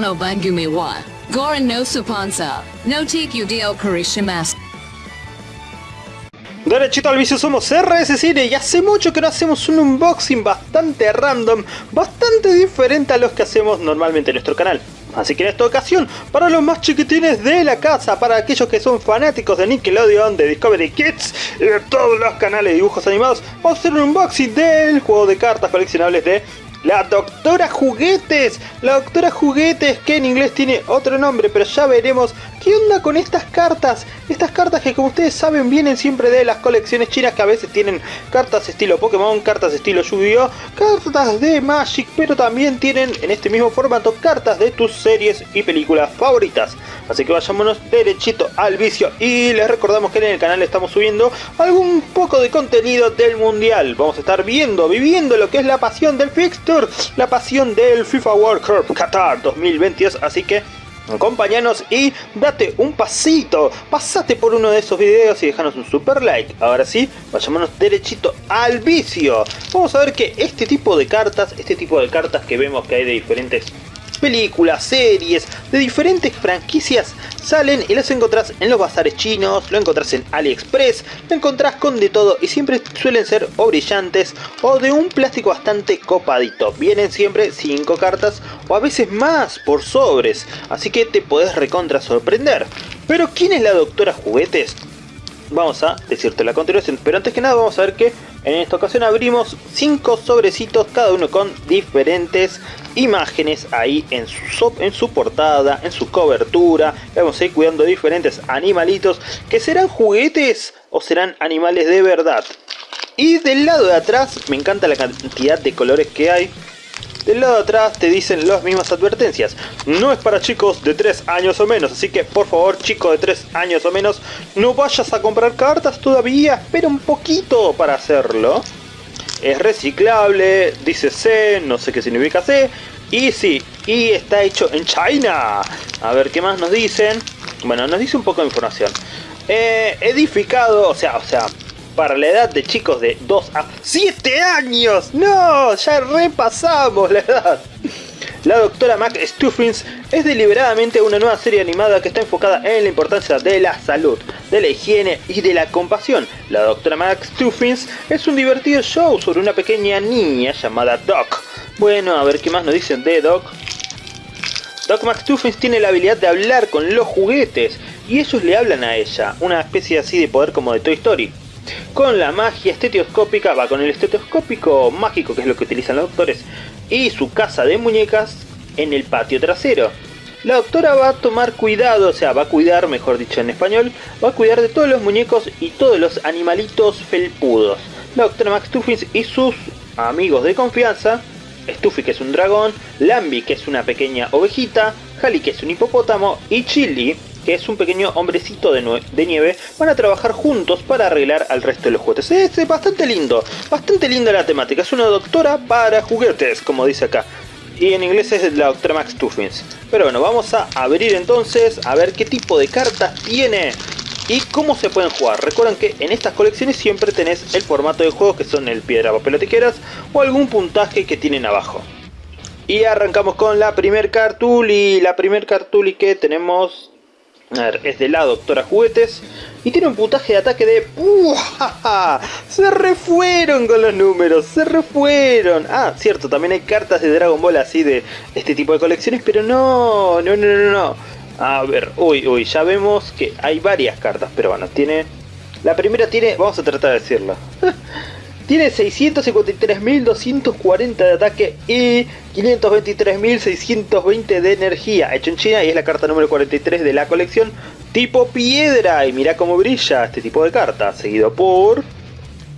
No Bangumi wa Goran no no Karishimasu. Derechito al vicio somos RS Cine y hace mucho que no hacemos un unboxing bastante random, bastante diferente a los que hacemos normalmente en nuestro canal. Así que en esta ocasión, para los más chiquitines de la casa, para aquellos que son fanáticos de Nickelodeon, de Discovery Kids y de todos los canales de dibujos animados, vamos a hacer un unboxing del juego de cartas coleccionables de la Doctora Juguetes. La Doctora Juguetes, que en inglés tiene otro nombre, pero ya veremos qué onda con estas cartas. Estas cartas que como ustedes saben vienen siempre de las colecciones chinas que a veces tienen cartas estilo Pokémon, cartas estilo Yu-Gi-Oh, cartas de Magic, pero también tienen en este mismo formato cartas de tus series y películas favoritas. Así que vayámonos derechito al vicio y les recordamos que en el canal estamos subiendo algún poco de contenido del mundial. Vamos a estar viendo, viviendo lo que es la pasión del fixture, la pasión del FIFA World Cup Qatar 2022. Así que acompáñanos y date un pasito, pasate por uno de esos videos y déjanos un super like. Ahora sí, vayámonos derechito al vicio. Vamos a ver que este tipo de cartas, este tipo de cartas que vemos que hay de diferentes películas, series, de diferentes franquicias salen y las encontrás en los bazares chinos, lo encontrás en AliExpress, lo encontrás con de todo y siempre suelen ser o brillantes o de un plástico bastante copadito. Vienen siempre 5 cartas o a veces más por sobres, así que te podés recontra sorprender. Pero ¿quién es la doctora Juguetes? Vamos a decirte la continuación, pero antes que nada vamos a ver que en esta ocasión abrimos 5 sobrecitos, cada uno con diferentes imágenes ahí en su, en su portada, en su cobertura. Vamos a ir cuidando diferentes animalitos que serán juguetes o serán animales de verdad. Y del lado de atrás me encanta la cantidad de colores que hay. Del lado de atrás te dicen las mismas advertencias. No es para chicos de 3 años o menos, así que por favor chicos de 3 años o menos, no vayas a comprar cartas todavía, espera un poquito para hacerlo. Es reciclable, dice C, no sé qué significa C, y sí, y está hecho en China. A ver qué más nos dicen. Bueno, nos dice un poco de información. Eh, edificado, o sea, o sea, para la edad de chicos de 2 a 7 años. No, ya repasamos la edad. La doctora Mac Stuffins es deliberadamente una nueva serie animada que está enfocada en la importancia de la salud, de la higiene y de la compasión. La doctora Mac Stuffins es un divertido show sobre una pequeña niña llamada Doc. Bueno, a ver qué más nos dicen de Doc. Doc McStuffins tiene la habilidad de hablar con los juguetes y ellos le hablan a ella, una especie así de poder como de Toy Story. Con la magia estetoscópica, va con el estetoscópico mágico que es lo que utilizan los doctores y su casa de muñecas en el patio trasero. La doctora va a tomar cuidado, o sea, va a cuidar, mejor dicho en español, va a cuidar de todos los muñecos y todos los animalitos felpudos. La doctora McStuffins y sus amigos de confianza, Stuffy que es un dragón, Lambi que es una pequeña ovejita, Hali que es un hipopótamo y Chili que es un pequeño hombrecito de, de, nieve, van a trabajar juntos para arreglar al resto de los juguetes. Es bastante lindo, bastante linda la temática. Es una doctora para juguetes, como dice acá. Y en inglés es la doctora Max Tuffins. Pero bueno, vamos a abrir entonces a ver qué tipo de cartas tiene y cómo se pueden jugar. Recuerden que en estas colecciones siempre tenés el formato de juego que son el piedra, papel o tijeras o algún puntaje que tienen abajo. Y arrancamos con la primer cartuli. La primer cartuli que tenemos a ver, es de la Doctora Juguetes. Y tiene un puntaje de ataque de... Se refueron con los números, se refueron. Ah, cierto, también hay cartas de Dragon Ball así de este tipo de colecciones, pero no, no, no, no, no. A ver, uy, uy, ya vemos que hay varias cartas, pero bueno, tiene... La primera tiene, vamos a tratar de decirlo. Tiene 653.240 de ataque y 523.620 de energía. Hecho en China y es la carta número 43 de la colección tipo piedra. Y mira cómo brilla este tipo de carta. Seguido por...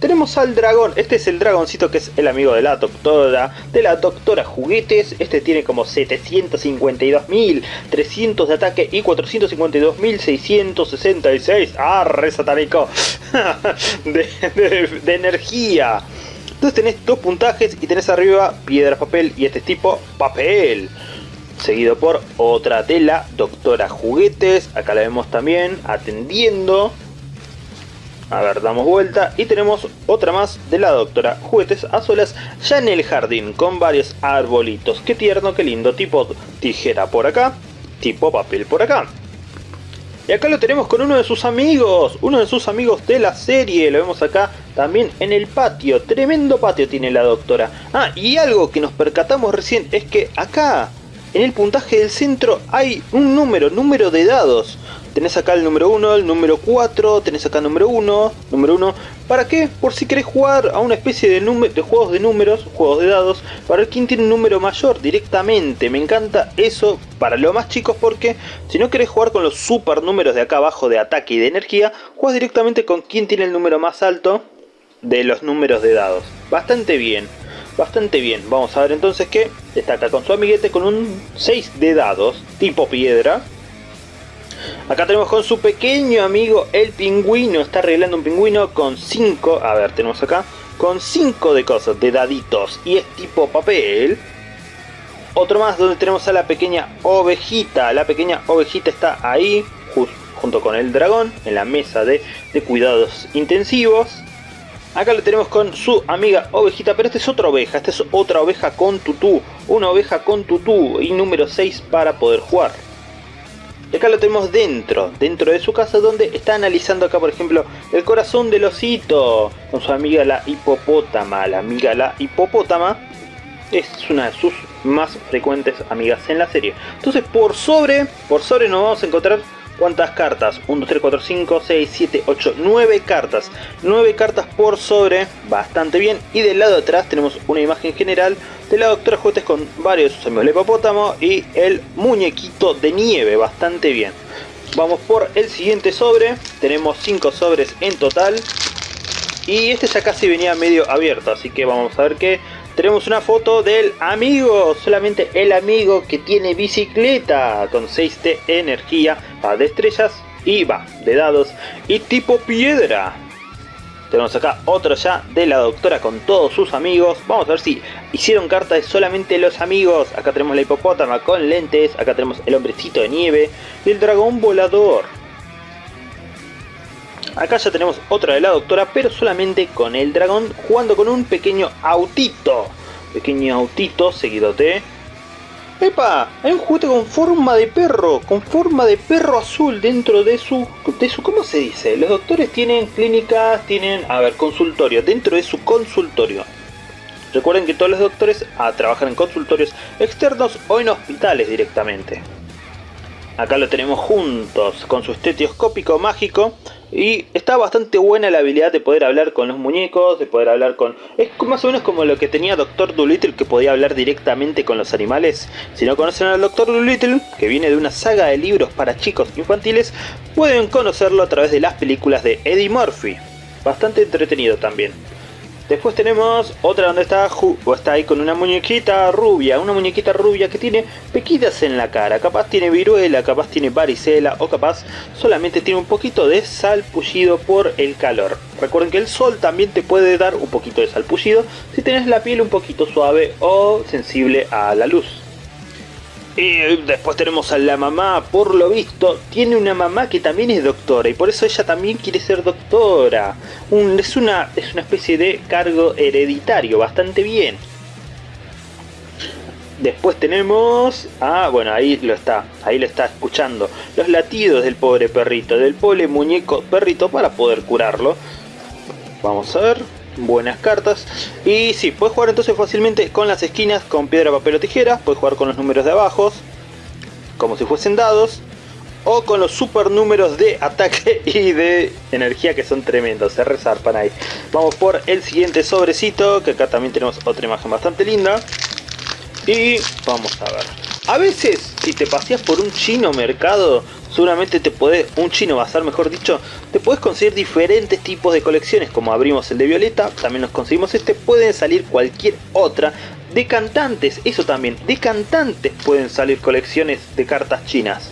Tenemos al dragón, este es el dragoncito que es el amigo de la doctora, de la doctora juguetes, este tiene como 752.300 de ataque y 452.666, ah, re satánico, de, de, energía. Entonces tenés dos puntajes y tenés arriba piedra, papel y este tipo papel. Seguido por otra de la doctora juguetes, acá la vemos también atendiendo A ver, damos vuelta y tenemos otra más de la doctora. Juguetes a solas ya en el jardín con varios arbolitos. Qué tierno, qué lindo. Tipo tijera por acá, tipo papel por acá. Y acá lo tenemos con uno de sus amigos, uno de sus amigos de la serie. Lo vemos acá también en el patio. Tremendo patio tiene la doctora. Ah, y algo que nos percatamos recién es que acá, en el puntaje del centro, hay un número, número de dados. Tenés acá el número 1, el número 4, tenés acá el número 1, número 1. ¿Para qué? Por si querés jugar a una especie de, juegos de números, juegos de dados, para ver quién tiene un número mayor directamente. Me encanta eso para los más chicos porque si no querés jugar con los super números de acá abajo de ataque y de energía, juegas directamente con quién tiene el número más alto de los números de dados. Bastante bien. Bastante bien, vamos a ver entonces que está acá con su amiguete con un 6 de dados tipo piedra Acá tenemos con su pequeño amigo el pingüino. Está arreglando un pingüino con 5. A ver, tenemos acá. Con 5 de cosas, de daditos. Y es tipo papel. Otro más donde tenemos a la pequeña ovejita. La pequeña ovejita está ahí. junto con el dragón. En la mesa de, de cuidados intensivos. Acá lo tenemos con su amiga ovejita, pero esta es otra oveja, esta es otra oveja con tutú, una oveja con tutú y número 6 para poder jugar. Y acá lo tenemos dentro, dentro de su casa donde está analizando acá por ejemplo el corazón del osito con su amiga la hipopótama. La amiga la hipopótama es una de sus más frecuentes amigas en la serie. Entonces por sobre, por sobre nos vamos a encontrar ¿Cuántas cartas? 1, 2, 3, 4, 5, 6, 7, 8, 9 cartas. 9 cartas por sobre, bastante bien. Y del lado de atrás tenemos una imagen general de la doctora Juguetes con varios de sus amigos. El hipopótamo y el muñequito de nieve, bastante bien. Vamos por el siguiente sobre. Tenemos 5 sobres en total. Y este ya casi venía medio abierto, así que vamos a ver qué tenemos una foto del amigo, solamente el amigo que tiene bicicleta con 6 de energía, de estrellas y va de dados y tipo piedra. Tenemos acá otro ya de la doctora con todos sus amigos. Vamos a ver si hicieron carta de solamente los amigos. Acá tenemos la hipopótama con lentes. Acá tenemos el hombrecito de nieve y el dragón volador. Acá ya tenemos otra de la doctora, pero solamente con el dragón jugando con un pequeño autito. Pequeño autito seguido de... ¡Epa! Hay un juguete con forma de perro, con forma de perro azul dentro de su... De su ¿Cómo se dice? Los doctores tienen clínicas, tienen... A ver, consultorio, dentro de su consultorio. Recuerden que todos los doctores a, trabajan en consultorios externos o en hospitales directamente. Acá lo tenemos juntos con su estetoscópico mágico y está bastante buena la habilidad de poder hablar con los muñecos, de poder hablar con... Es más o menos como lo que tenía Doctor Dolittle que podía hablar directamente con los animales. Si no conocen al Doctor Dolittle, que viene de una saga de libros para chicos infantiles, pueden conocerlo a través de las películas de Eddie Murphy. Bastante entretenido también. Después tenemos otra donde está, o está ahí con una muñequita rubia, una muñequita rubia que tiene pequitas en la cara, capaz tiene viruela, capaz tiene varicela o capaz solamente tiene un poquito de salpullido por el calor. Recuerden que el sol también te puede dar un poquito de salpullido si tienes la piel un poquito suave o sensible a la luz. Y después tenemos a la mamá, por lo visto, tiene una mamá que también es doctora y por eso ella también quiere ser doctora. es, una, es una especie de cargo hereditario, bastante bien. Después tenemos... Ah, bueno, ahí lo está, ahí lo está escuchando. Los latidos del pobre perrito, del pobre muñeco perrito para poder curarlo. Vamos a ver buenas cartas. Y si puedes jugar entonces fácilmente con las esquinas, con piedra, papel o tijera. Puedes jugar con los números de abajo, como si fuesen dados. O con los super números de ataque y de energía que son tremendos, se resarpan ahí. Vamos por el siguiente sobrecito, que acá también tenemos otra imagen bastante linda. Y vamos a ver. A veces, si te paseas por un chino mercado, seguramente te puede, un chino bazar mejor dicho, te puedes conseguir diferentes tipos de colecciones, como abrimos el de Violeta, también nos conseguimos este, pueden salir cualquier otra de cantantes, eso también, de cantantes pueden salir colecciones de cartas chinas.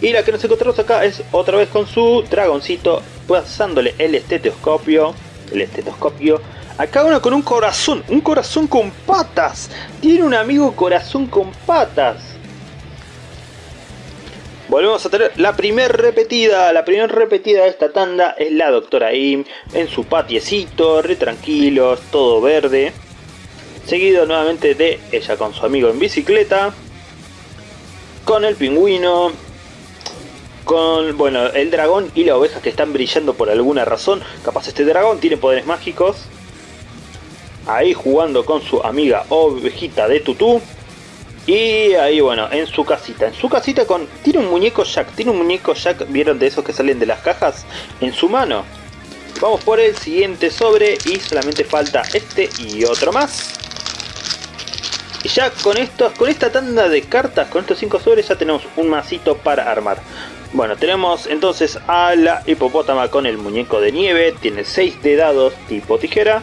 Y la que nos encontramos acá es otra vez con su dragoncito, pasándole el estetoscopio, el estetoscopio, acá uno con un corazón, un corazón con patas, tiene un amigo corazón con patas. Volvemos a tener la primer repetida, la primer repetida de esta tanda es la doctora Im en su patiecito, re tranquilos, todo verde. Seguido nuevamente de ella con su amigo en bicicleta, con el pingüino, con bueno, el dragón y la oveja que están brillando por alguna razón. Capaz este dragón tiene poderes mágicos. Ahí jugando con su amiga ovejita de tutú. Y ahí bueno, en su casita, en su casita con... Tiene un muñeco Jack, tiene un muñeco Jack, ¿vieron de esos que salen de las cajas? En su mano. Vamos por el siguiente sobre y solamente falta este y otro más. Y ya con estos, con esta tanda de cartas, con estos 5 sobres ya tenemos un masito para armar. Bueno, tenemos entonces a la hipopótama con el muñeco de nieve, tiene 6 de dados tipo tijera.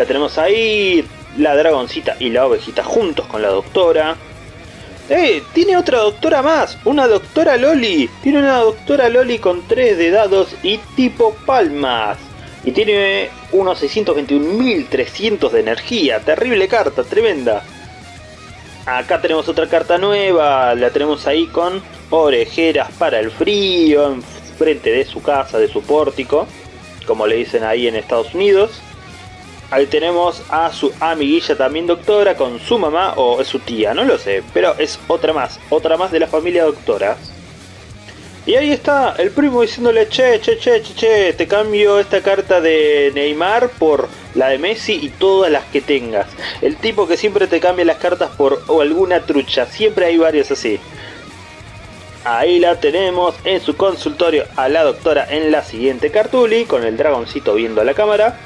La tenemos ahí, la dragoncita y la ovejita juntos con la doctora. ¡Eh! Tiene otra doctora más, una doctora Loli. Tiene una doctora Loli con 3 de dados y tipo palmas. Y tiene unos 621.300 de energía. Terrible carta, tremenda. Acá tenemos otra carta nueva, la tenemos ahí con orejeras para el frío, en frente de su casa, de su pórtico, como le dicen ahí en Estados Unidos. Ahí tenemos a su amiguilla también doctora con su mamá o es su tía, no lo sé, pero es otra más, otra más de la familia doctora. Y ahí está el primo diciéndole, che, che, che, che, che, te cambio esta carta de Neymar por la de Messi y todas las que tengas. El tipo que siempre te cambia las cartas por alguna trucha, siempre hay varios así. Ahí la tenemos en su consultorio a la doctora en la siguiente cartuli, con el dragoncito viendo a la cámara.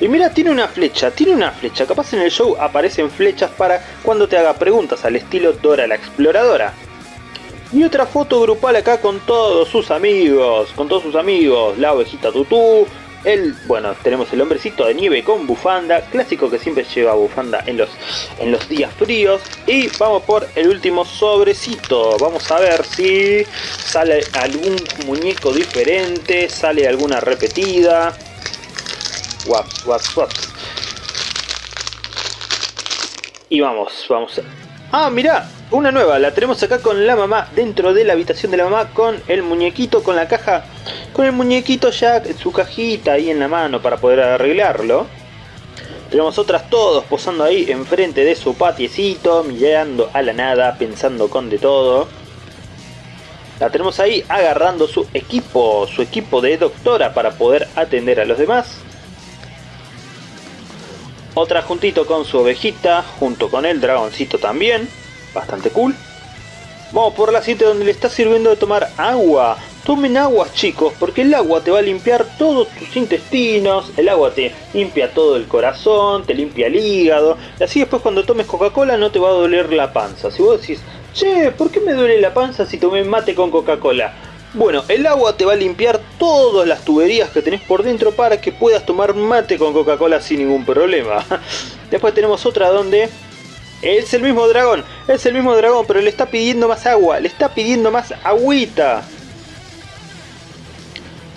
Y mira, tiene una flecha, tiene una flecha. Capaz en el show aparecen flechas para cuando te haga preguntas al estilo Dora la Exploradora. Y otra foto grupal acá con todos sus amigos, con todos sus amigos, la ovejita tutú, el, bueno, tenemos el hombrecito de nieve con bufanda, clásico que siempre lleva bufanda en los, en los días fríos. Y vamos por el último sobrecito, vamos a ver si sale algún muñeco diferente, sale alguna repetida. Waps, waps, waps. Y vamos, vamos. Ah, mira, una nueva, la tenemos acá con la mamá, dentro de la habitación de la mamá, con el muñequito, con la caja, con el muñequito ya en su cajita ahí en la mano para poder arreglarlo. Tenemos otras todos posando ahí enfrente de su patiecito, mirando a la nada, pensando con de todo. La tenemos ahí agarrando su equipo, su equipo de doctora para poder atender a los demás. Otra juntito con su ovejita, junto con el dragoncito también bastante cool. Vamos por la siguiente donde le está sirviendo de tomar agua. Tomen agua chicos, porque el agua te va a limpiar todos tus intestinos, el agua te limpia todo el corazón, te limpia el hígado, y así después cuando tomes Coca-Cola no te va a doler la panza. Si vos decís, che, ¿por qué me duele la panza si tomé mate con Coca-Cola? Bueno, el agua te va a limpiar todas las tuberías que tenés por dentro para que puedas tomar mate con Coca-Cola sin ningún problema. Después tenemos otra donde es el mismo dragón, es el mismo dragón, pero le está pidiendo más agua, le está pidiendo más agüita.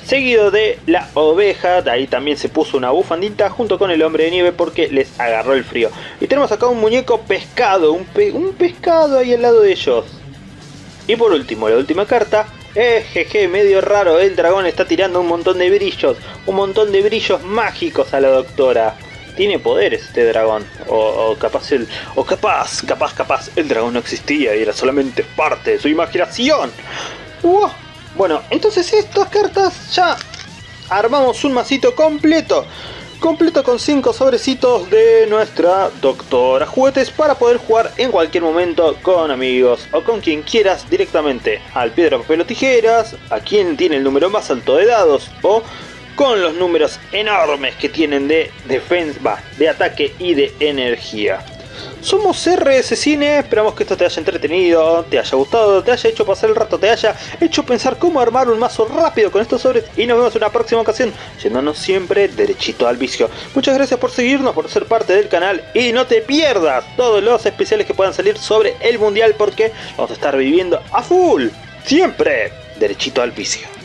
Seguido de la oveja, ahí también se puso una bufandita junto con el hombre de nieve porque les agarró el frío. Y tenemos acá un muñeco pescado, un, un pescado ahí al lado de ellos. Y por último, la última carta, Ejeje, medio raro, el dragón está tirando un montón de brillos, un montón de brillos mágicos a la doctora tiene poderes este dragón. O, capaz el. O capaz, capaz, capaz, el dragón no existía y era solamente parte de su imaginación. Bueno, entonces estas cartas ya armamos un masito completo. Completo con 5 sobrecitos de nuestra doctora juguetes para poder jugar en cualquier momento con amigos o con quien quieras directamente al piedra, papel o tijeras, a quien tiene el número más alto de dados o con los números enormes que tienen de defensa, de ataque y de energía. Somos RS Cine, esperamos que esto te haya entretenido, te haya gustado, te haya hecho pasar el rato, te haya hecho pensar cómo armar un mazo rápido con estos sobres y nos vemos en una próxima ocasión, yéndonos siempre derechito al vicio. Muchas gracias por seguirnos, por ser parte del canal y no te pierdas todos los especiales que puedan salir sobre el mundial porque vamos a estar viviendo a full, siempre derechito al vicio.